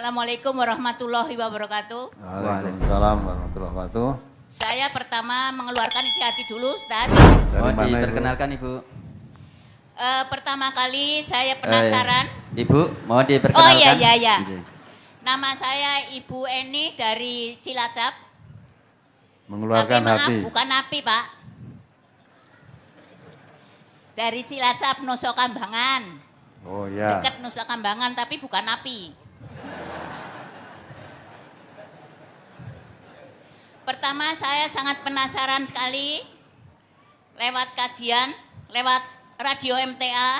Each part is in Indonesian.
Assalamualaikum warahmatullahi wabarakatuh. Waalaikumsalam warahmatullahi wabarakatuh. Saya pertama mengeluarkan isi hati dulu, Ustaz. Dari Mohon mana Ibu? diperkenalkan Ibu. Eh, pertama kali saya penasaran. Eh, Ibu, mohon diperkenalkan. Oh iya iya iya. Iya. Nama saya Ibu Eni dari Cilacap. Mengeluarkan Tapi maaf hati. bukan api, Pak. Dari Cilacap Nusa Kambangan. Oh ya. Dekat Nusa Kambangan tapi bukan api. Pertama saya sangat penasaran sekali lewat kajian, lewat radio MTA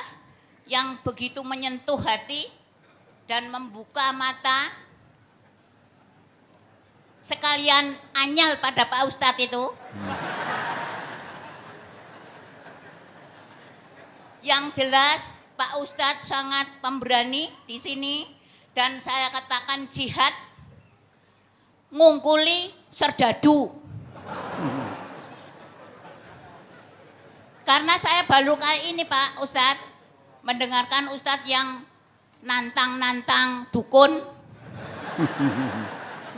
yang begitu menyentuh hati dan membuka mata sekalian anyal pada Pak Ustadz itu. Yang jelas Pak Ustadz sangat pemberani di sini dan saya katakan jihad ngungkuli serdadu. Karena saya baru kali ini Pak Ustadz mendengarkan Ustadz yang nantang-nantang dukun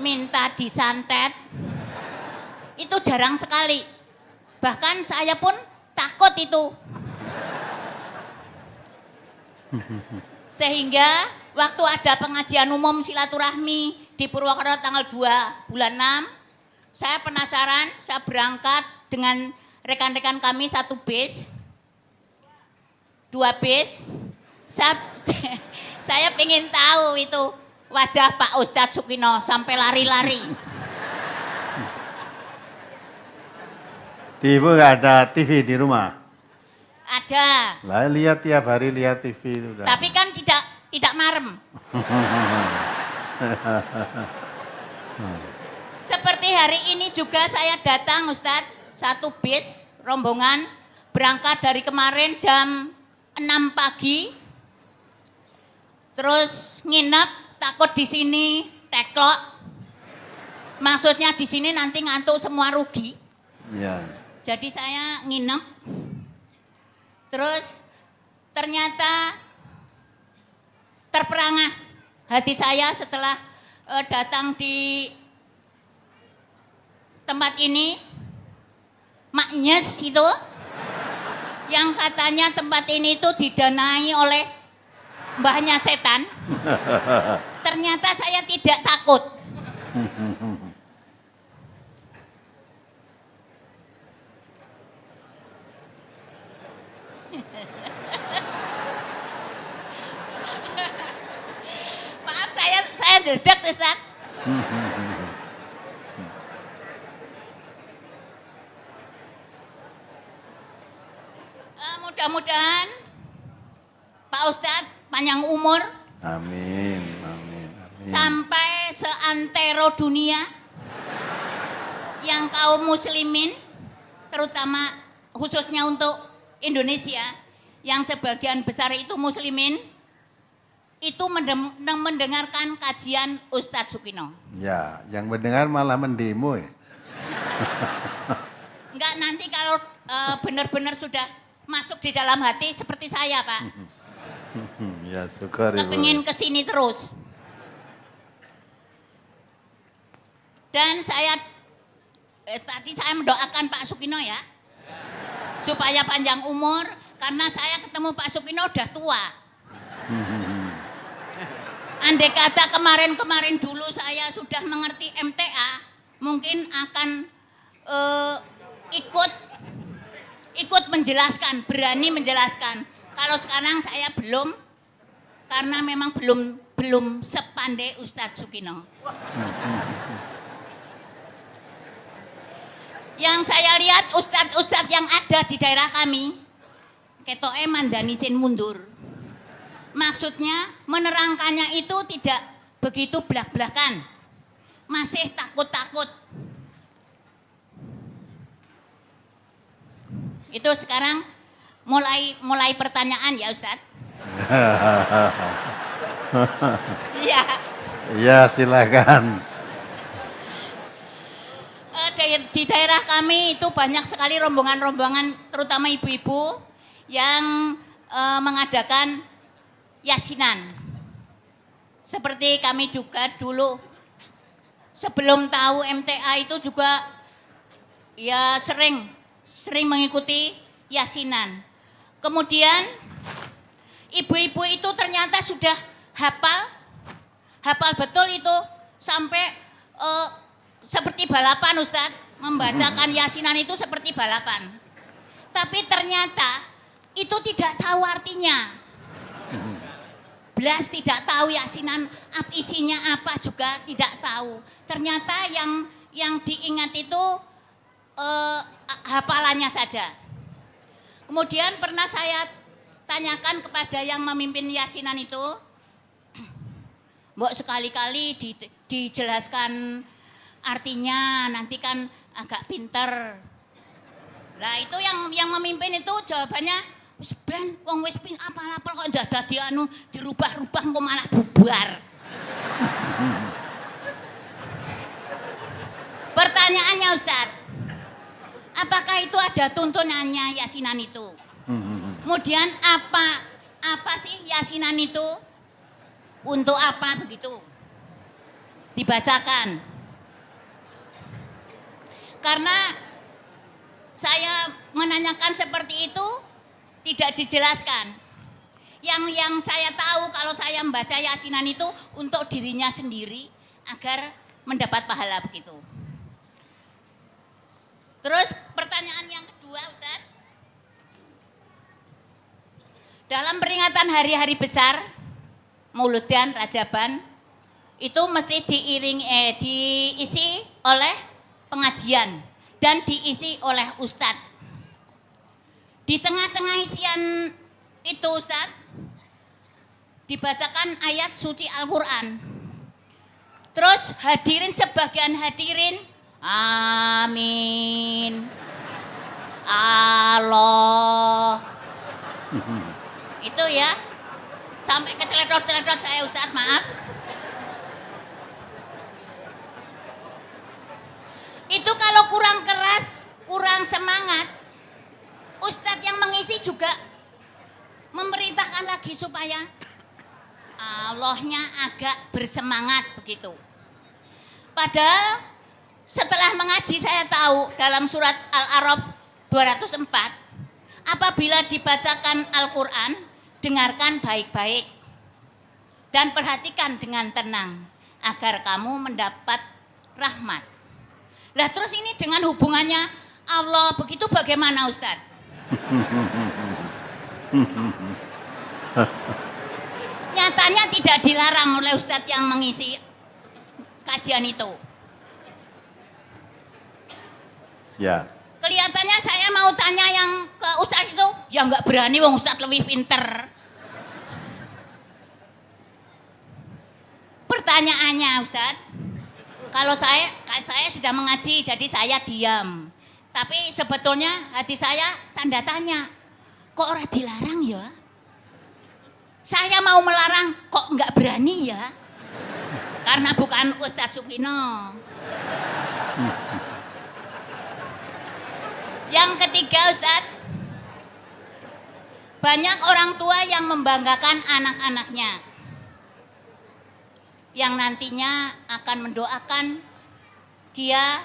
minta disantet itu jarang sekali. Bahkan saya pun takut itu. Sehingga waktu ada pengajian umum silaturahmi di Purwokerto tanggal 2 bulan 6, saya penasaran, saya berangkat dengan rekan-rekan kami satu bis, dua bis. Saya, saya ingin tahu itu wajah Pak Ustadz Sukino sampai lari-lari. Ibu nggak ada TV di rumah. Ada, Lah lihat tiap hari lihat TV itu tapi kan tidak tidak marem. Seperti hari ini juga saya datang Ustadz, satu bis rombongan berangkat dari kemarin jam 6 pagi. Terus nginep takut di sini teklok. Maksudnya di sini nanti ngantuk semua rugi. Ya. Jadi saya nginep. Terus ternyata terperangah hati saya setelah eh, datang di tempat ini. Maknyes itu yang katanya tempat ini itu didanai oleh mbahnya setan. Ternyata saya tidak takut. Maaf saya dedek Ustaz. Eh, mudah-mudahan Pak Ustadz panjang umur Amin, amin, amin. sampai seantero dunia yang kaum muslimin terutama khususnya untuk Indonesia yang sebagian besar itu muslimin itu mendengarkan kajian Ustadz Sukino. Ya, yang mendengar malah mendemo ya. Enggak nanti kalau eh, benar-benar sudah masuk di dalam hati seperti saya Pak, ya syukur kepingin ke sini terus. Dan saya eh, tadi saya mendoakan Pak Sukino ya, supaya panjang umur karena saya ketemu Pak Sukino udah tua. Andai kata kemarin-kemarin dulu saya sudah mengerti MTA, mungkin akan eh, ikut ikut menjelaskan, berani menjelaskan. Kalau sekarang saya belum, karena memang belum belum sepandai Ustadz Sukino. Yang saya lihat ustadz-ustadz yang ada di daerah kami, ketoke mandanisin mundur. Maksudnya menerangkannya itu tidak begitu belak-belakan. Masih takut-takut. Itu sekarang mulai mulai pertanyaan ya Ustadz. Iya. ya silakan. Eh, di- di daerah kami itu banyak sekali rombongan-rombongan terutama ibu-ibu yang eh, mengadakan yasinan. seperti kami juga dulu sebelum tahu MTA itu juga ya sering sering mengikuti yasinan. Kemudian ibu-ibu itu ternyata sudah hafal hafal betul itu sampai eh, seperti balapan Ustadz membacakan yasinan itu seperti balapan. Tapi ternyata itu tidak tahu artinya. Belas tidak tahu yasinan isinya apa juga tidak tahu. Ternyata yang yang diingat itu eh, hafalannya saja. Kemudian pernah saya tanyakan kepada yang memimpin yasinan itu, Mbok sekali-kali di- dijelaskan artinya nanti kan agak pinter. Lah itu yang yang memimpin itu jawabannya ben wong wis ping apal-apal kok ndak dadi anu dirubah-rubah kok malah bubar. Pertanyaannya Ustadz, apakah itu ada tuntunannya yasinan itu? Kemudian apa apa sih yasinan itu? Untuk apa begitu? Dibacakan. Karena saya menanyakan seperti itu tidak dijelaskan. Yang yang saya tahu kalau saya membaca yasinan itu untuk dirinya sendiri agar mendapat pahala begitu. Terus pertanyaan yang kedua Ustaz. Dalam peringatan hari-hari besar Mauludan Rajaban itu mesti diiring eh diisi oleh pengajian dan diisi oleh ustadz. Di tengah-tengah isian itu ustadz dibacakan ayat suci Al-Quran. Terus hadirin sebagian hadirin, amin. Allah. Itu ya, sampai keceletot-celetot saya Ustadz, maaf. Itu kalau kurang keras, kurang semangat, Ustadz yang mengisi juga memerintahkan lagi supaya Allahnya agak bersemangat begitu. Padahal setelah mengaji saya tahu dalam surat Al-Araf 204, apabila dibacakan Al-Quran, dengarkan baik-baik dan perhatikan dengan tenang agar kamu mendapat rahmat. Lah terus ini dengan hubungannya Allah begitu bagaimana Ustadz? Nyatanya tidak dilarang oleh Ustadz yang mengisi kajian itu. Ya. Kelihatannya saya mau tanya yang ke Ustadz itu, ya nggak berani wong Ustadz lebih pinter. Pertanyaannya Ustadz, kalau saya saya sudah mengaji jadi saya diam. Tapi sebetulnya hati saya tanda tanya, kok orang dilarang ya? Saya mau melarang kok nggak berani ya? Karena bukan Ustadz Sukino. Yang ketiga Ustadz, banyak orang tua yang membanggakan anak-anaknya. Yang nantinya akan mendoakan dia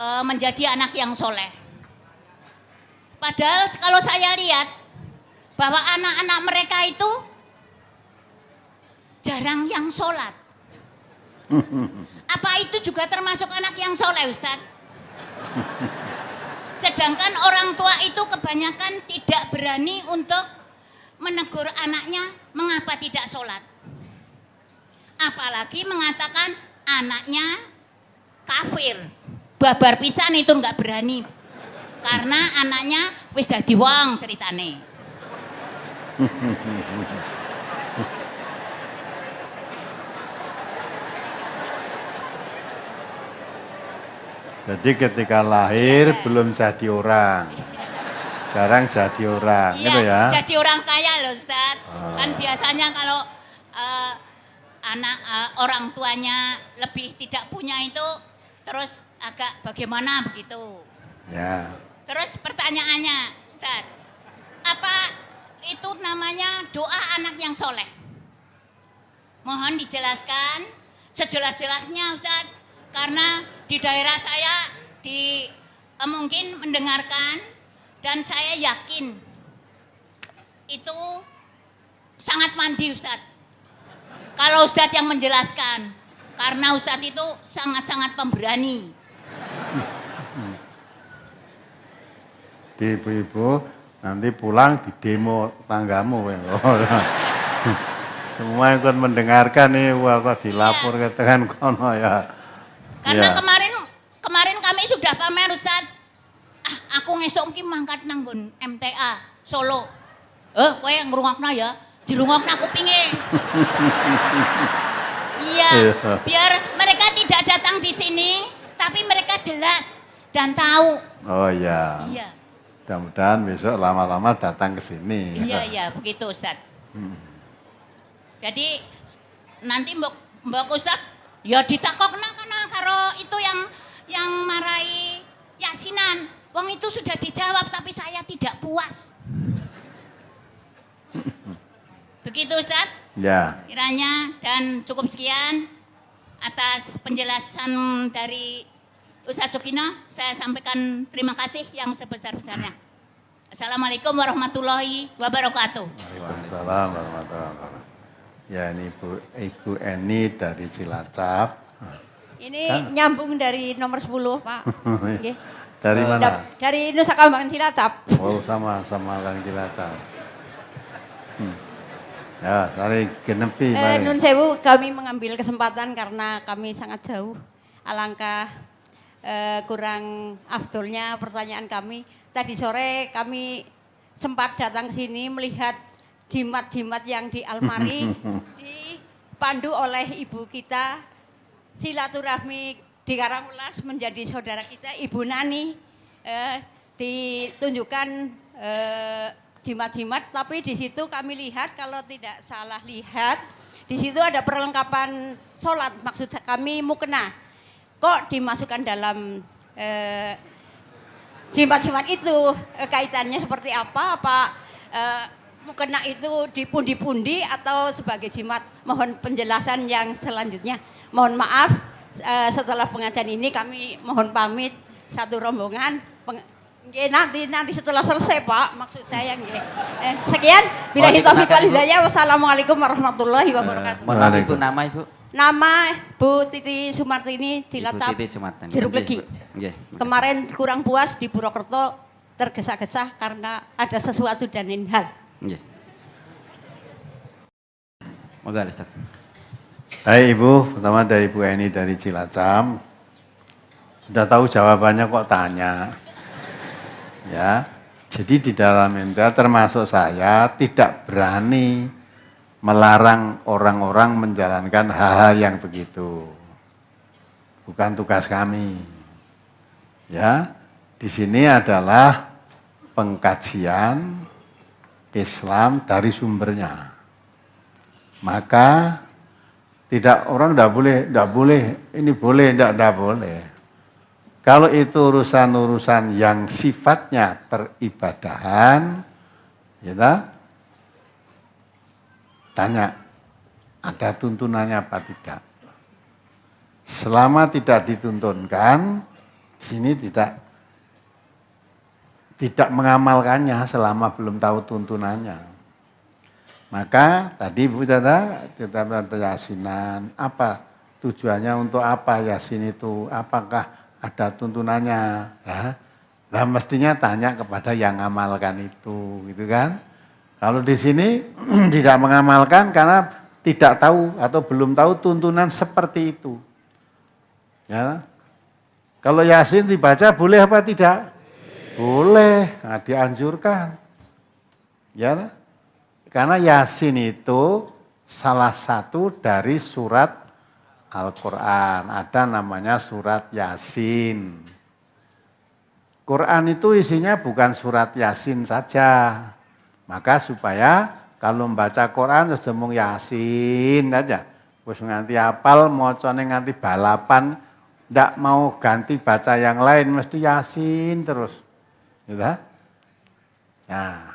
e, menjadi anak yang soleh. Padahal kalau saya lihat bahwa anak-anak mereka itu jarang yang sholat. Apa itu juga termasuk anak yang soleh Ustadz? Sedangkan orang tua itu kebanyakan tidak berani untuk menegur anaknya mengapa tidak sholat. Apalagi mengatakan anaknya kafir. Babar pisan itu nggak berani. Karena anaknya wis dadi wong ceritane. Jadi ketika lahir Iya. belum jadi orang. Sekarang jadi orang, Iya, gitu ya. jadi orang kaya loh Ustaz. Ah. Kan biasanya kalau eh, anak eh, orang tuanya lebih tidak punya itu terus agak bagaimana begitu. Ya. Terus pertanyaannya Ustaz, apa itu namanya doa anak yang soleh? Mohon dijelaskan sejelas-jelasnya Ustadz. Karena di daerah saya di eh, mungkin mendengarkan dan saya yakin itu sangat mandi Ustadz. Kalau Ustadz yang menjelaskan, karena Ustadz itu sangat-sangat pemberani. Di ibu-ibu nanti pulang di demo tanggamu. ya. Semua ikut mendengarkan nih, wah kok dilapor ke tekan kono ya. Karena Iya. kemarin kemarin kami sudah pamer Ustadz. Ah, aku ngesok ki mangkat nanggun MTA Solo. Eh, kowe yang ngrungokno ya. Dirungokno aku pingin. Iya, Iya. biar mereka tidak datang di sini, tapi mereka jelas dan tahu. Oh iya. Iya, Mudah-mudahan besok lama-lama datang ke sini. iya, iya, begitu Ustadz. Jadi s- nanti mbok mbok Ustadz ya ditakokna kana karo itu yang yang marai yasinan. Wong itu sudah dijawab tapi saya tidak puas. Begitu Ustadz Ya. kiranya dan cukup sekian atas penjelasan dari Ustadz Sukino. Saya sampaikan terima kasih yang sebesar-besarnya. Assalamualaikum warahmatullahi wabarakatuh. Waalaikumsalam warahmatullahi wabarakatuh. Ya ini Ibu, Ibu Eni dari Cilacap. Ini nyambung dari nomor 10, Pak. Nggih. Dari mana? Da- Dari Nusa Kambangan Cilacap. Oh sama sama orang Cilacap. Hmm. Ya, saling genepi. Eh. Nun Sewu, kami mengambil kesempatan karena kami sangat jauh. Alangkah eh, kurang afdolnya pertanyaan kami. Tadi sore kami sempat datang ke sini melihat jimat-jimat yang di almari dipandu oleh ibu kita. Silaturahmi di Karangulas menjadi saudara kita Ibu Nani. Eh, ditunjukkan eh, jimat-jimat. Tapi di situ kami lihat kalau tidak salah lihat di situ ada perlengkapan sholat. Maksud kami mukena kok dimasukkan dalam eh, jimat-jimat itu? Eh, kaitannya seperti apa? Apa eh, mukena itu dipundi-pundi atau sebagai jimat? Mohon penjelasan yang selanjutnya. Mohon maaf eh, setelah pengajian ini kami mohon pamit. Satu rombongan. Peng- Nggih, nanti nanti setelah selesai Pak. Maksud saya nggih. Eh, sekian. Bila Ibu. hidayah. Wassalamualaikum warahmatullahi wabarakatuh. Mohon maaf Ibu nama Ibu. Nama Bu Titi Sumartini Cilacap Titi. Jeruk Nggih, Legi. Bu. Nggih. makasih. Kemarin kurang puas di Purwokerto tergesa-gesa karena ada sesuatu dan lain hal. Nggih. Moga Ustaz. Hai Ibu, pertama dari Ibu Eni dari Cilacap. Udah tahu jawabannya kok tanya. Ya, jadi di dalam MTA termasuk saya tidak berani melarang orang-orang menjalankan hal-hal yang begitu. Bukan tugas kami. Ya, di sini adalah pengkajian Islam dari sumbernya. Maka tidak orang tidak boleh, tidak boleh, ini boleh, tidak, tidak boleh. Kalau itu urusan-urusan yang sifatnya peribadahan, ya tanya, ada tuntunannya apa tidak? Selama tidak dituntunkan, sini tidak tidak mengamalkannya selama belum tahu tuntunannya. Maka tadi Bu Tata, kita ada yasinan, apa tujuannya untuk apa yasin itu? Apakah ada tuntunannya? Ya. Nah mestinya tanya kepada yang mengamalkan itu, gitu kan? Kalau di sini tidak mengamalkan karena tidak tahu atau belum tahu tuntunan seperti itu. Ya. Kalau Yasin dibaca boleh apa tidak? Boleh, nah, dianjurkan. Ya, karena Yasin itu salah satu dari surat Al-Quran. Ada namanya surat Yasin. Quran itu isinya bukan surat Yasin saja. Maka supaya kalau membaca Quran harus ngomong Yasin aja. Terus nganti apal, mocone nganti balapan, ndak mau ganti baca yang lain, mesti Yasin terus. Gitu. Nah,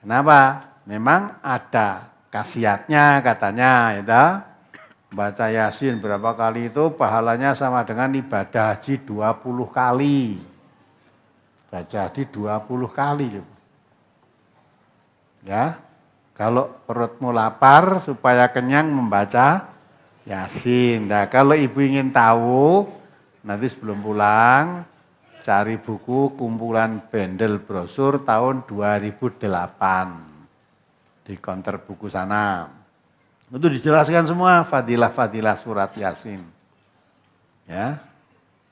kenapa? Memang ada khasiatnya katanya itu baca Yasin berapa kali itu pahalanya sama dengan ibadah haji 20 kali. Baca haji 20 kali. Ya. Kalau perutmu lapar supaya kenyang membaca Yasin. Nah, kalau ibu ingin tahu nanti sebelum pulang cari buku kumpulan bendel brosur tahun 2008 di counter buku sana. Itu dijelaskan semua fadilah-fadilah surat Yasin. Ya.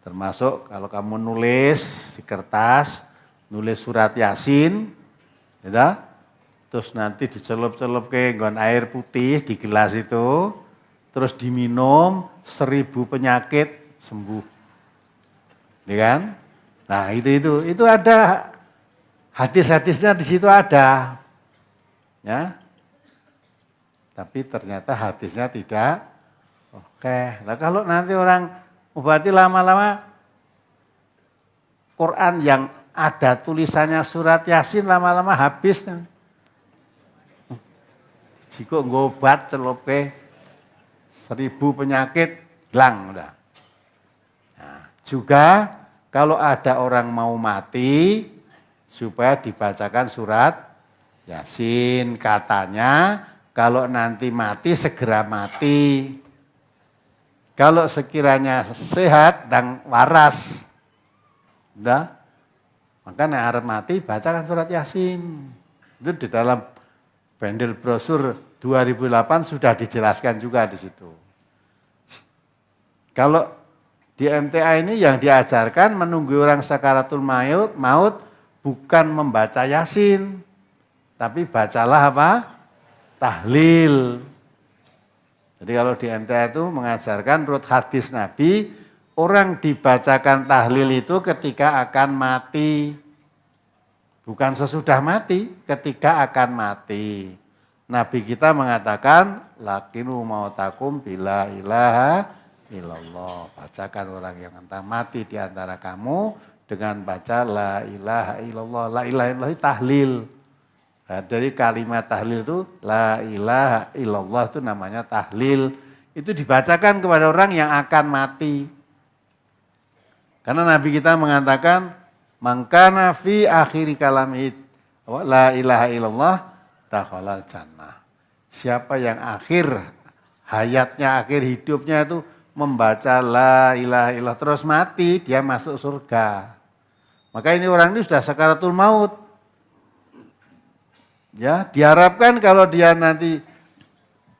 Termasuk kalau kamu nulis di kertas, nulis surat Yasin, ya, terus nanti dicelup-celup ke nggon air putih di gelas itu, terus diminum seribu penyakit sembuh. Ya kan? Nah itu itu itu ada hadis-hadisnya di situ ada, ya. Tapi ternyata hadisnya tidak oke. Nah kalau nanti orang berarti lama-lama Quran yang ada tulisannya surat Yasin lama-lama habis. Jika ngobat celope seribu penyakit hilang udah. Nah, juga kalau ada orang mau mati, supaya dibacakan surat Yasin. Katanya kalau nanti mati segera mati. Kalau sekiranya sehat dan waras. Udah. Maka nek mati bacakan surat Yasin. Itu di dalam bendel brosur 2008 sudah dijelaskan juga di situ. Kalau di MTA ini yang diajarkan menunggu orang sakaratul maut, maut bukan membaca yasin, tapi bacalah apa? Tahlil. Jadi kalau di MTA itu mengajarkan menurut hadis Nabi, orang dibacakan tahlil itu ketika akan mati. Bukan sesudah mati, ketika akan mati. Nabi kita mengatakan, lakinu mautakum bila ilaha illallah. Bacakan orang yang entah mati di antara kamu dengan baca la ilaha illallah. La ilaha illallah tahlil. Nah, jadi kalimat tahlil itu la ilaha illallah itu namanya tahlil. Itu dibacakan kepada orang yang akan mati. Karena Nabi kita mengatakan mangkana fi akhiri kalamid la ilaha illallah takhalal jannah. Siapa yang akhir hayatnya, akhir hidupnya itu membaca la ilaha illallah terus mati, dia masuk surga. Maka ini orang ini sudah sakaratul maut. Ya, diharapkan kalau dia nanti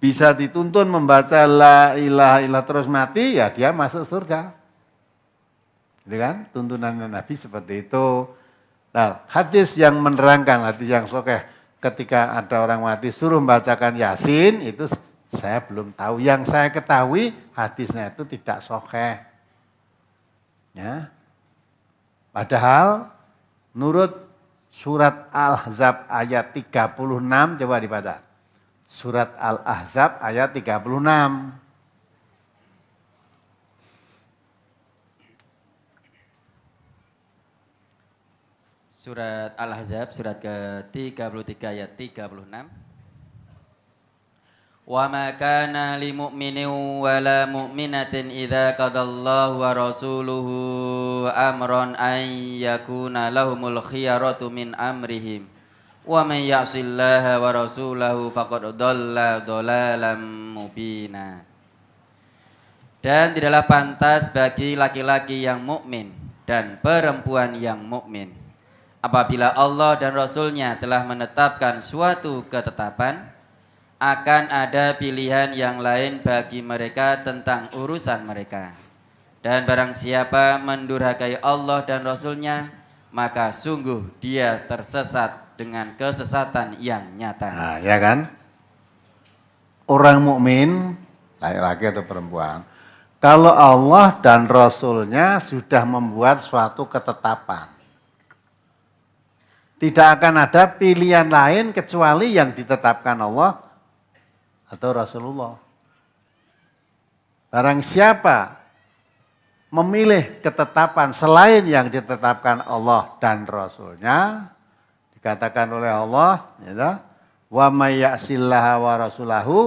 bisa dituntun membaca la ilaha illallah terus mati, ya dia masuk surga. Gitu kan? Tuntunan Nabi seperti itu. Nah, hadis yang menerangkan, hadis yang sokeh, ketika ada orang mati suruh membacakan Yasin, itu saya belum tahu. Yang saya ketahui hadisnya itu tidak soheh. Ya. Padahal nurut surat Al-Ahzab ayat 36 coba dibaca. Surat Al-Ahzab ayat 36. Surat Al-Hazab surat ke-33 ayat 36. Wa ma kana lil mu'minin wa la mu'minatin idza qadallahu wa rasuluhu amran an yakuna lahumul khiyaratu min amrihim. Wa may ya'sillaha wa rasulahu faqad dhalla dhalalan mubina. Dan tidaklah pantas bagi laki-laki yang mukmin dan perempuan yang mukmin apabila Allah dan Rasulnya telah menetapkan suatu ketetapan akan ada pilihan yang lain bagi mereka tentang urusan mereka. Dan barang siapa mendurhakai Allah dan Rasulnya, maka sungguh dia tersesat dengan kesesatan yang nyata. Nah, ya kan? Orang mukmin, laki-laki atau perempuan, kalau Allah dan Rasulnya sudah membuat suatu ketetapan, tidak akan ada pilihan lain kecuali yang ditetapkan Allah atau Rasulullah. Barang siapa memilih ketetapan selain yang ditetapkan Allah dan Rasulnya, dikatakan oleh Allah, ya, Wa may ya'sillaha wa rasulahu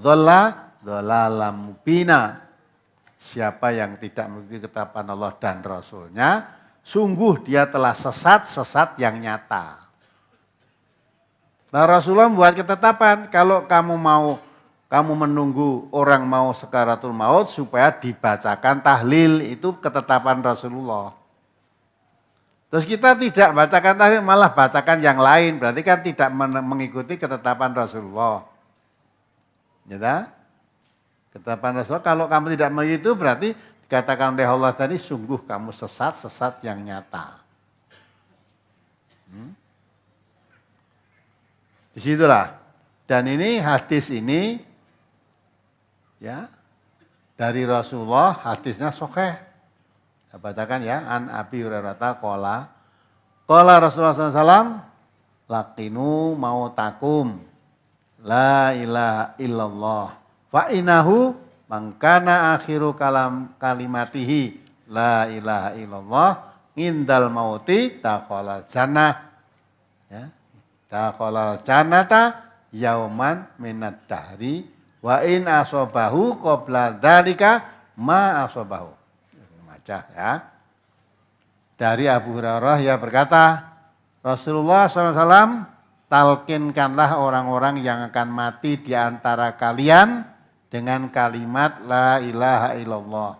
dhalla dhalalam. Siapa yang tidak mengikuti ketetapan Allah dan Rasulnya, sungguh dia telah sesat-sesat yang nyata. Nah Rasulullah membuat ketetapan, kalau kamu mau kamu menunggu orang mau sekaratul maut supaya dibacakan tahlil, itu ketetapan Rasulullah. Terus kita tidak bacakan tahlil, malah bacakan yang lain, berarti kan tidak mengikuti ketetapan Rasulullah. Ya Ketetapan Rasulullah, kalau kamu tidak begitu berarti dikatakan oleh Allah tadi, sungguh kamu sesat, sesat yang nyata. Hmm? Di situlah. Dan ini hadis ini ya dari Rasulullah hadisnya sokeh. Saya bacakan ya, an Abi Hurairah kola. Kola Rasulullah SAW, lakinu mau takum, la ilaha illallah Fa inahu mangkana akhiru kalam kalimatihi la ilaha illallah ngindal mauti taqala jannah. Ya. Taqala jannata yauman minad dahri wa in asobahu qabla dzalika ma asobahu. Maca ya. Dari Abu Hurairah ya berkata, Rasulullah SAW talkinkanlah orang-orang yang akan mati di antara kalian dengan kalimat la ilaha illallah.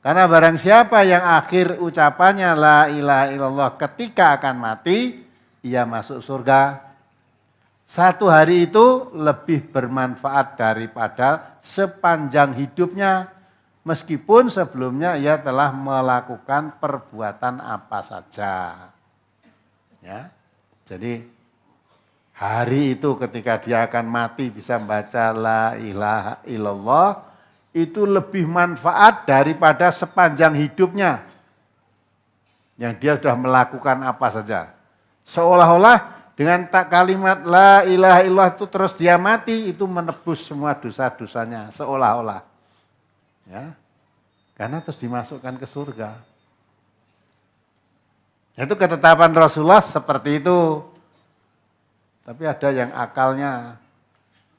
Karena barang siapa yang akhir ucapannya la ilaha illallah ketika akan mati, ia masuk surga. Satu hari itu lebih bermanfaat daripada sepanjang hidupnya. Meskipun sebelumnya ia telah melakukan perbuatan apa saja. Ya. Jadi hari itu ketika dia akan mati bisa membaca la ilaha illallah itu lebih manfaat daripada sepanjang hidupnya yang dia sudah melakukan apa saja. Seolah-olah dengan tak kalimat la ilaha illallah itu terus dia mati itu menebus semua dosa-dosanya seolah-olah. Ya. Karena terus dimasukkan ke surga. Itu ketetapan Rasulullah seperti itu. Tapi ada yang akalnya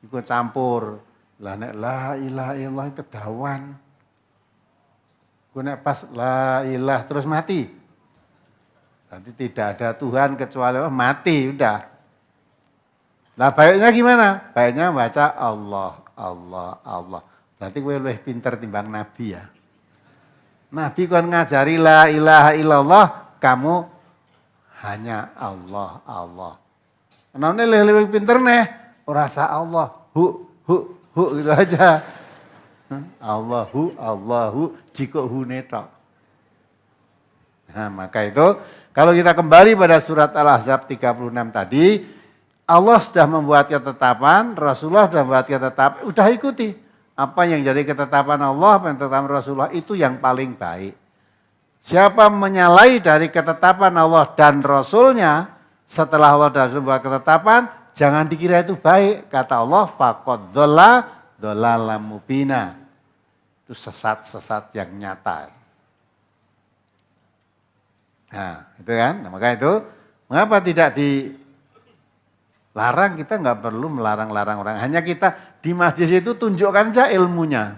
ikut campur. Lah nek la ilaha illallah kedawan. Gue pas la ilah terus mati. Nanti tidak ada Tuhan kecuali oh, mati udah. Nah baiknya gimana? Baiknya baca Allah, Allah, Allah. Berarti gue lebih pinter timbang Nabi ya. Nabi kan ngajari la ilaha illallah, kamu hanya Allah, Allah. Namanya lebih pinter nih, rasa Allah, hu, hu, hu gitu aja. Allahu, Allahu, jika hu netok. Nah maka itu kalau kita kembali pada surat Al-Ahzab 36 tadi, Allah sudah membuat ketetapan, Rasulullah sudah membuat ketetapan, udah ikuti. Apa yang jadi ketetapan Allah, apa yang ketetapan Rasulullah itu yang paling baik. Siapa menyalahi dari ketetapan Allah dan Rasulnya, setelah Allah dan ketetapan, jangan dikira itu baik. Kata Allah, fakot dola, dola mubina. Itu sesat-sesat yang nyata. Nah, itu kan. Nah, maka itu, mengapa tidak dilarang? Kita nggak perlu melarang-larang orang. Hanya kita di masjid itu tunjukkan saja ilmunya.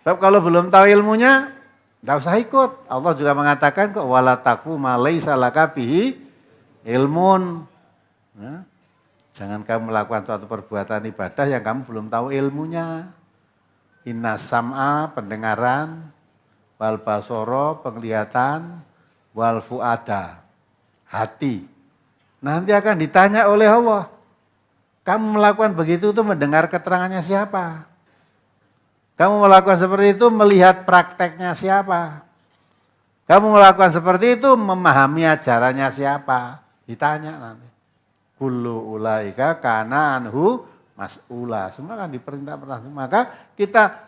Tapi kalau belum tahu ilmunya, nggak usah ikut. Allah juga mengatakan kok wala takfu laisa ilmun. Ya. Jangan kamu melakukan suatu perbuatan ibadah yang kamu belum tahu ilmunya. Inna sam'a pendengaran, wal basoro penglihatan, wal fuada hati. Nanti akan ditanya oleh Allah. Kamu melakukan begitu itu mendengar keterangannya siapa? Kamu melakukan seperti itu melihat prakteknya siapa? Kamu melakukan seperti itu memahami ajarannya siapa? Ditanya nanti. Kullu ulaika kana anhu mas'ula. Semua kan diperintah pertanyaan. Maka kita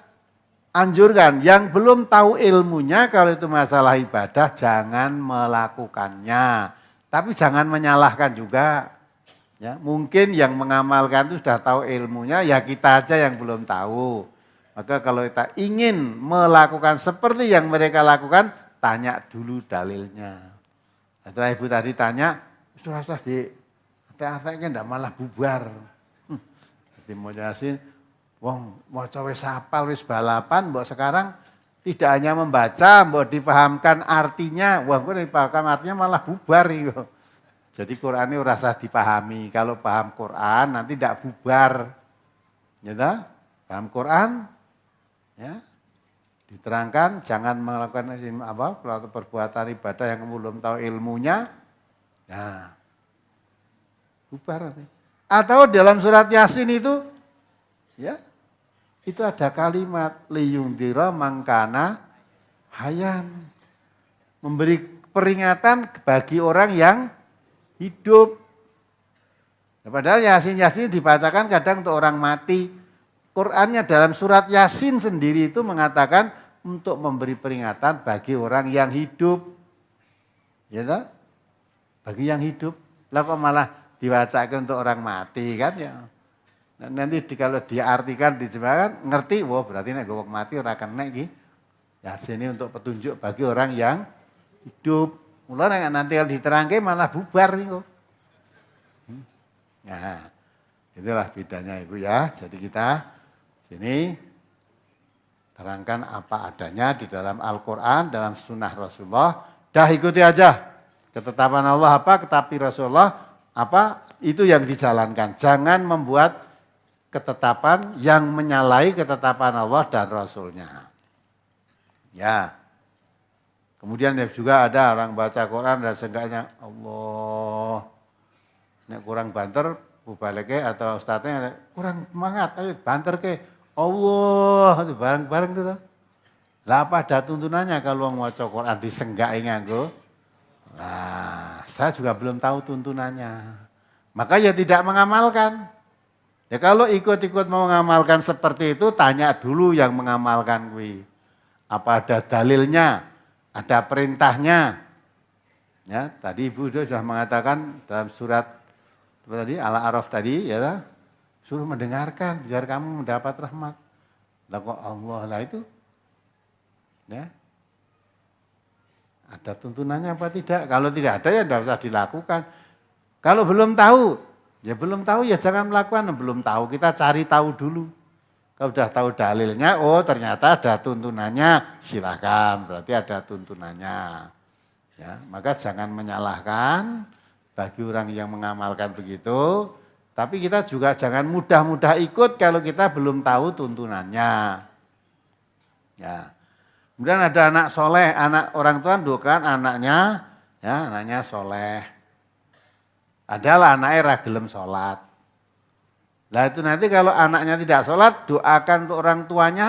anjurkan yang belum tahu ilmunya kalau itu masalah ibadah jangan melakukannya. Tapi jangan menyalahkan juga. Ya, mungkin yang mengamalkan itu sudah tahu ilmunya, ya kita aja yang belum tahu. Maka kalau kita ingin melakukan seperti yang mereka lakukan, tanya dulu dalilnya. Setelah ibu tadi tanya, rasa di prakteknya ndak malah bubar. Hmm. Jadi mau Yasin, wong mau wis hafal wis balapan, mbok sekarang tidak hanya membaca, mbok dipahamkan artinya, wah gue dipaham artinya malah bubar itu. Jadi Quran ini rasa dipahami. Kalau paham Quran nanti tidak bubar. Ya Paham Quran? Ya. Diterangkan jangan melakukan apa perbuatan ibadah yang belum tahu ilmunya. Ya. Bubar nanti. Atau dalam surat Yasin itu ya itu ada kalimat liyundira mangkana hayan. Memberi peringatan bagi orang yang hidup. Ya, padahal Yasin-Yasin dibacakan kadang untuk orang mati. Qurannya dalam surat Yasin sendiri itu mengatakan untuk memberi peringatan bagi orang yang hidup. Ya? Bagi yang hidup. Lah kok malah dibacakan untuk orang mati kan ya. Nah, nanti di, kalau diartikan dijemahkan ngerti, wah berarti nek gue mati ora kena iki. Yasin ini untuk petunjuk bagi orang yang hidup. Mulai nanti kalau diterangke malah bubar nih kok. Nah, itulah bedanya Ibu ya. Jadi kita sini terangkan apa adanya di dalam Al-Quran, dalam sunnah Rasulullah. Dah ikuti aja. Ketetapan Allah apa, tetapi Rasulullah apa, itu yang dijalankan. Jangan membuat ketetapan yang menyalahi ketetapan Allah dan Rasulnya. Ya, Kemudian juga ada orang baca Quran dan seenggaknya Allah. Nek kurang banter, bubaleke atau ustadznya kurang semangat, ayo banter ke Allah, bareng-bareng gitu. Lah apa ada tuntunannya kalau mau baca Quran disenggai nganggo? Nah, saya juga belum tahu tuntunannya. Maka ya tidak mengamalkan. Ya kalau ikut-ikut mau mengamalkan seperti itu, tanya dulu yang mengamalkan kui. Apa ada dalilnya? ada perintahnya. Ya, tadi Ibu sudah mengatakan dalam surat tadi Al-A'raf tadi ya suruh mendengarkan biar kamu mendapat rahmat. Lah kok Allah lah itu ya ada tuntunannya apa tidak? Kalau tidak ada ya tidak usah dilakukan. Kalau belum tahu, ya belum tahu ya jangan melakukan. Belum tahu kita cari tahu dulu. Kalau sudah tahu dalilnya, oh ternyata ada tuntunannya, silakan. Berarti ada tuntunannya. Ya, maka jangan menyalahkan bagi orang yang mengamalkan begitu. Tapi kita juga jangan mudah-mudah ikut kalau kita belum tahu tuntunannya. Ya. Kemudian ada anak soleh, anak orang tua doakan anaknya, ya anaknya soleh. Adalah anaknya ragilem sholat. Nah itu nanti kalau anaknya tidak sholat, doakan untuk orang tuanya,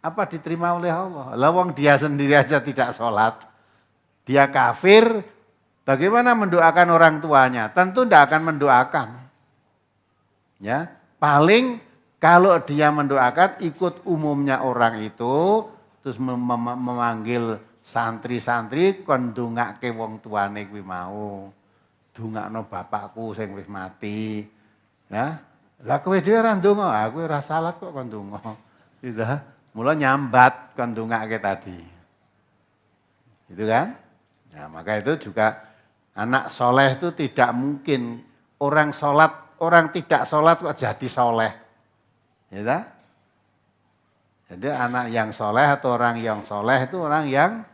apa diterima oleh Allah. Lawang dia sendiri aja tidak sholat, dia kafir, bagaimana mendoakan orang tuanya? Tentu tidak akan mendoakan. Ya, paling kalau dia mendoakan ikut umumnya orang itu, terus mem mem memanggil santri-santri kon ke wong tuane kuwi mau. Dungakno bapakku sing wis mati. Ya, lah kowe dhewe ora ndonga, aku ora salat kok kon ndonga. Gitu. Mula nyambat kon ndongake tadi. Gitu kan? Nah, maka itu juga anak soleh itu tidak mungkin orang sholat, orang tidak sholat kok jadi soleh. Gitu? Jadi anak yang soleh atau orang yang soleh itu orang yang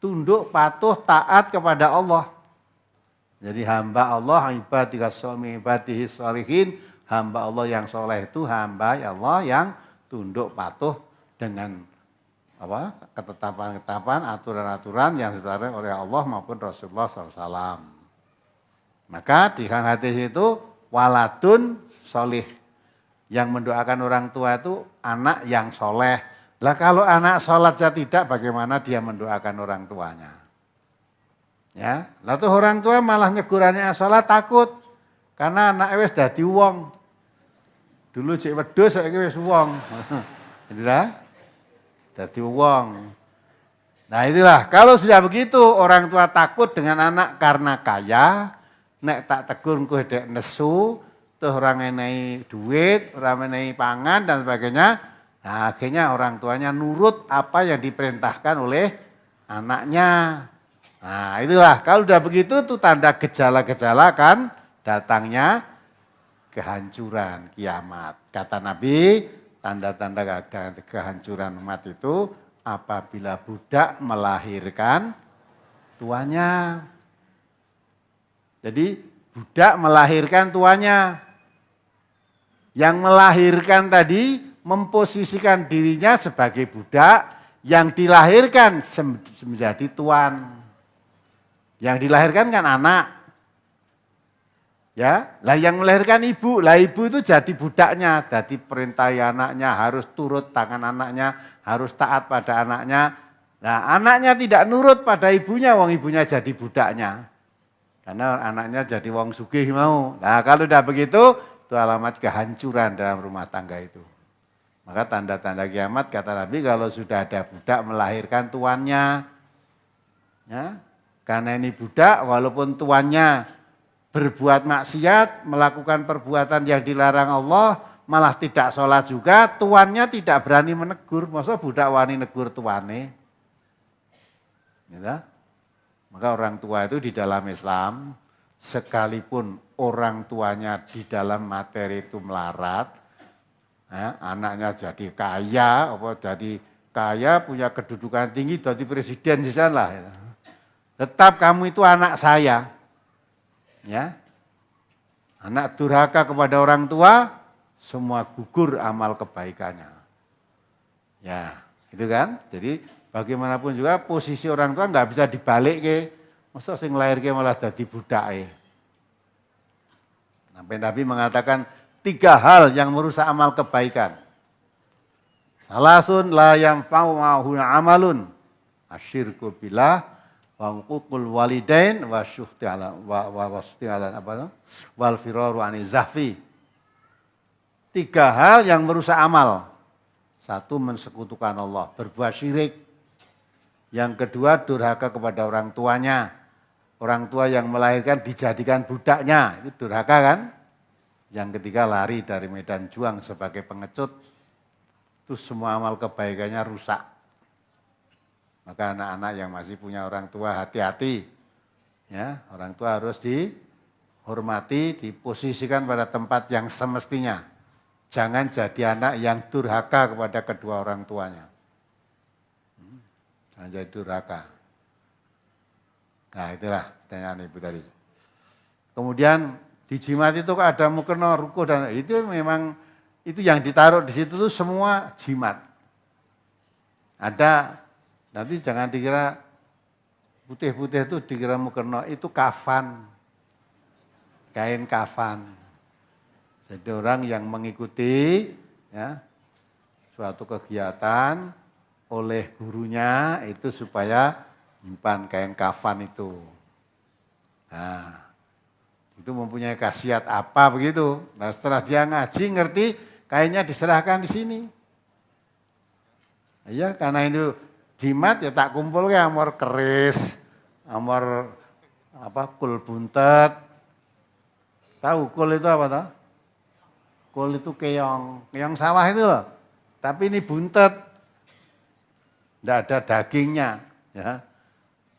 tunduk, patuh, taat kepada Allah. Jadi hamba Allah, ibadika suami ibadihi hamba Allah yang soleh itu hamba Allah yang tunduk patuh dengan apa ketetapan-ketetapan, aturan-aturan yang ditetapkan oleh Allah maupun Rasulullah SAW. Maka di hadis itu waladun solih. Yang mendoakan orang tua itu anak yang soleh. Lah kalau anak sholat saja tidak, bagaimana dia mendoakan orang tuanya? Ya, lalu orang tua malah nyegurannya sholat takut. Karena anak wis dadi wong. Dulu cek wedhus saiki wis wong. Itulah. Dadi wong. Nah itulah, kalau sudah begitu orang tua takut dengan anak karena kaya, nek tak tegur engko dek nesu, tuh orang enai duit, orang enai pangan dan sebagainya. Nah, akhirnya orang tuanya nurut apa yang diperintahkan oleh anaknya. Nah itulah, kalau sudah begitu tuh tanda gejala-gejala kan datangnya kehancuran kiamat. Kata Nabi, tanda-tanda kehancuran umat itu apabila budak melahirkan tuanya. Jadi budak melahirkan tuanya. Yang melahirkan tadi memposisikan dirinya sebagai budak yang dilahirkan menjadi tuan. Yang dilahirkan kan anak. Ya, lah yang melahirkan ibu, lah ibu itu jadi budaknya, jadi perintah anaknya harus turut tangan anaknya, harus taat pada anaknya. Nah, anaknya tidak nurut pada ibunya, wong ibunya jadi budaknya. Karena anaknya jadi wong sugih mau. Nah, kalau udah begitu, itu alamat kehancuran dalam rumah tangga itu. Maka tanda-tanda kiamat kata Nabi kalau sudah ada budak melahirkan tuannya. Ya, karena ini budak walaupun tuannya berbuat maksiat, melakukan perbuatan yang dilarang Allah, malah tidak sholat juga, tuannya tidak berani menegur. Masa budak wani negur tuane? Ya, maka orang tua itu di dalam Islam, sekalipun orang tuanya di dalam materi itu melarat, ya, anaknya jadi kaya, apa jadi kaya, punya kedudukan tinggi, jadi presiden di sana. Tetap kamu itu anak saya. Ya. Anak durhaka kepada orang tua, semua gugur amal kebaikannya. Ya, itu kan. Jadi bagaimanapun juga posisi orang tua nggak bisa dibalik ke. Masa sing lahir ke malah jadi budak eh. Sampai Nabi mengatakan tiga hal yang merusak amal kebaikan. Salasun la yang ma'huna amalun. Asyirku billah wa uququl walidain wa syuhti ala wa wa ala apa itu? wal firaru ani zahfi. Tiga hal yang merusak amal. Satu mensekutukan Allah, berbuat syirik. Yang kedua durhaka kepada orang tuanya. Orang tua yang melahirkan dijadikan budaknya, itu durhaka kan? Yang ketiga lari dari medan juang sebagai pengecut. Itu semua amal kebaikannya rusak. Maka anak-anak yang masih punya orang tua hati-hati. Ya, orang tua harus dihormati, diposisikan pada tempat yang semestinya. Jangan jadi anak yang durhaka kepada kedua orang tuanya. Hmm, jangan jadi durhaka. Nah itulah pertanyaan ibu tadi. Kemudian di jimat itu ada mukena, ruko dan itu memang itu yang ditaruh di situ tuh semua jimat. Ada Nanti jangan dikira putih-putih itu dikira mukena, itu kafan. Kain kafan. Jadi orang yang mengikuti ya, suatu kegiatan oleh gurunya itu supaya nyimpan kain kafan itu. Nah, itu mempunyai khasiat apa begitu. Nah setelah dia ngaji ngerti kainnya diserahkan di sini. Iya karena itu jimat ya tak kumpul ya amor keris, amor apa kul buntet. Tahu kul itu apa toh? Kul itu keong, keong sawah itu loh. Tapi ini buntet. Tidak ada dagingnya, ya.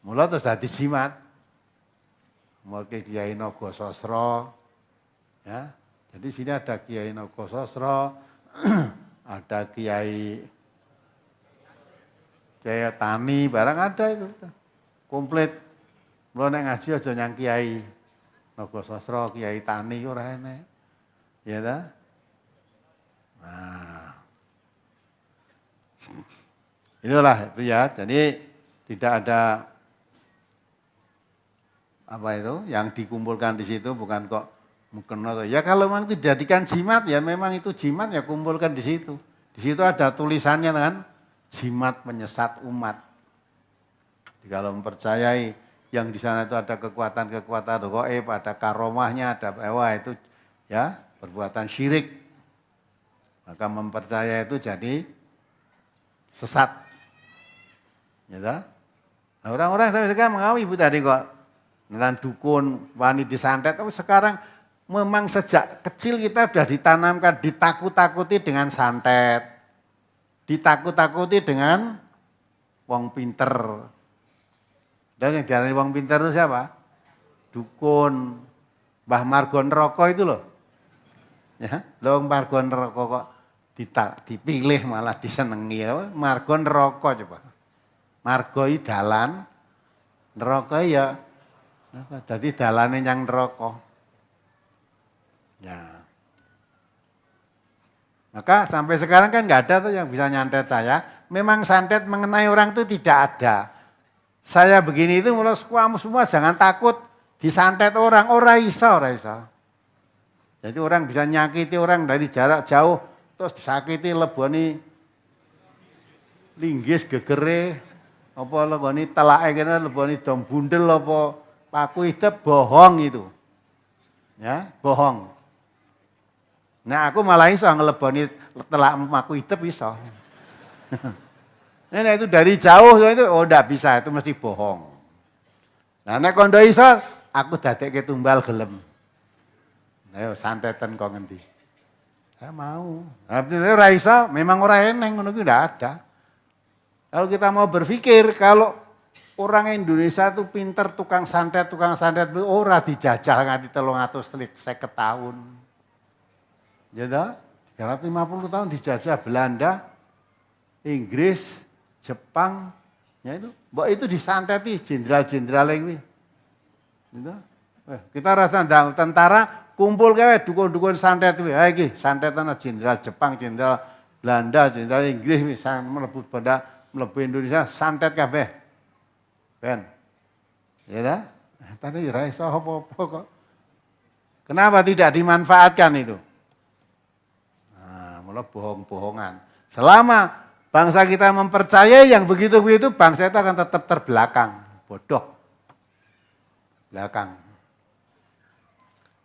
Mula terus dadi jimat. Mulai Kiai Nogo Sosro, ya. Jadi sini ada Kiai Nogo Sosro, ada Kiai kayak tani barang ada itu. Komplit. Mulai nek ngaji aja nyang kiai nogo sosro kiai tani ora enek. Ya ta? Nah. Itulah itu ya. Jadi tidak ada apa itu yang dikumpulkan di situ bukan kok mungkin ya kalau memang itu dijadikan jimat ya memang itu jimat ya kumpulkan di situ di situ ada tulisannya kan jimat penyesat umat. Jadi kalau mempercayai yang di sana itu ada kekuatan-kekuatan goib, ada karomahnya, ada ewa itu ya perbuatan syirik. Maka mempercayai itu jadi sesat. Ya nah, orang-orang sampai sekarang mengawi ibu tadi kok tentang dukun, wani disantet, tapi sekarang memang sejak kecil kita sudah ditanamkan, ditakut-takuti dengan santet ditakut-takuti dengan wong pinter. Dan yang diarani wong pinter itu siapa? Dukun. Mbah Margon Roko itu loh. Ya, lo Margon Roko kok dipilih malah disenengi. Margon Roko coba. Margoi dalan, neraka ya. Jadi dalane yang neraka. Ya. Maka sampai sekarang kan nggak ada tuh yang bisa nyantet saya. Memang santet mengenai orang itu tidak ada. Saya begini itu mulai kamu semua jangan takut disantet orang. Orang isa, orang isa. Jadi orang bisa nyakiti orang dari jarak jauh. Terus disakiti leboni linggis gegere. Apa leboni telake kena leboni dom bundel apa paku itu bohong itu. Ya, bohong. Nah aku malah iso ngeleboni telak aku hidup iso. nah itu dari jauh itu oh enggak bisa itu mesti bohong. Nah nek kondo iso aku dadekke tumbal gelem. Ayo santetan kok ngendi. Saya mau. Tapi ora iso, memang ora eneng ngono kuwi ndak ada. Kalau kita mau berpikir kalau orang Indonesia itu pinter tukang santet, tukang santet itu ora dijajah nganti 350 tahun. Ya dah, 350 tahun dijajah Belanda, Inggris, Jepang, ya itu. Mbak itu disanteti jenderal-jenderal ini. Gitu. Eh, kita rasa tentara kumpul kayak dukun-dukun santet itu. Ayo ki, santetan jenderal Jepang, jenderal Belanda, jenderal Inggris misalnya melebut pada melebut Indonesia santet kabeh. Ben. Ya dah. Tadi raiso apa-apa kok. Kenapa tidak dimanfaatkan itu? Mula bohong-bohongan. Selama bangsa kita mempercayai yang begitu-begitu, bangsa itu akan tetap terbelakang. Bodoh. Belakang.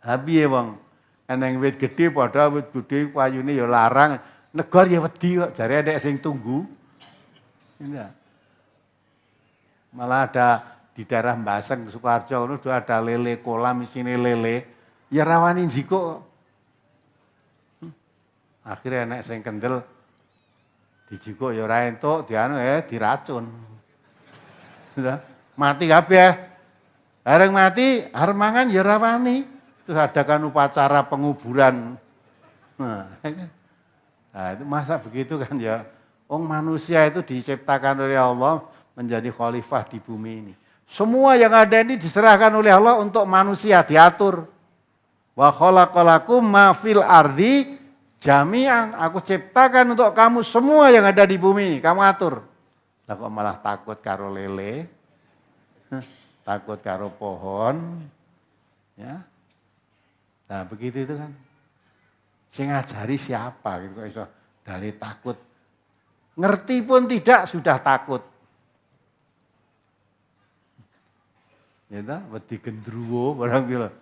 Habis ya bang, eneng wit gede pada wit gede payune ya larang. Negor ya wedi kok, jari ada sing tunggu. Ini Malah ada di daerah Mbaseng, Sukarjo, itu ada lele kolam, sini lele. Ya rawani jiko Akhirnya enek sing kendel dijikuk ya ora entuk, dianu ya diracun. mati kabeh. Bareng mati arep mangan ya ora wani. Terus adakan upacara penguburan. Nah, ya kan? nah, itu masa begitu kan ya. Wong manusia itu diciptakan oleh Allah menjadi khalifah di bumi ini. Semua yang ada ini diserahkan oleh Allah untuk manusia diatur. Wa khalaqalakum ma fil ardi Jami'an aku ciptakan untuk kamu semua yang ada di bumi, kamu atur. Lah kok malah takut karo lele, takut karo pohon, ya. Nah begitu itu kan. Saya ngajari siapa gitu kok iso dari takut. Ngerti pun tidak sudah takut. Ya ta, wedi gendruwo barang bilang.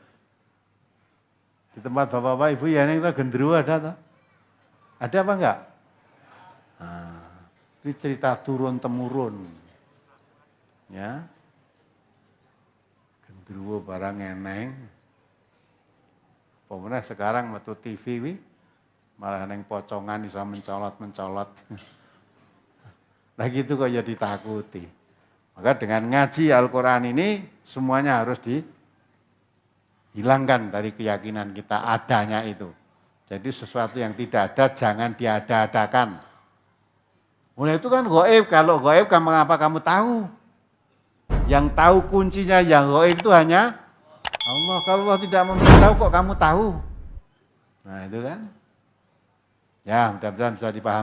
Di tempat bapak-bapak ibu ya ini gendruwo ada tak? Ada apa enggak? Nah, ini cerita turun temurun. Ya. Gendruwo barang eneng. Pemenang sekarang metu TV wi, malah neng pocongan bisa mencolot-mencolot. Nah gitu kok ya ditakuti. Maka dengan ngaji Al-Quran ini semuanya harus dihilangkan dari keyakinan kita adanya itu. Jadi sesuatu yang tidak ada jangan diada-adakan. Mulai itu kan goib, kalau goib kamu apa kamu tahu? Yang tahu kuncinya yang goib itu hanya Allah. Kalau Allah tidak memberitahu kok kamu tahu? Nah itu kan. Ya mudah-mudahan bisa dipahami.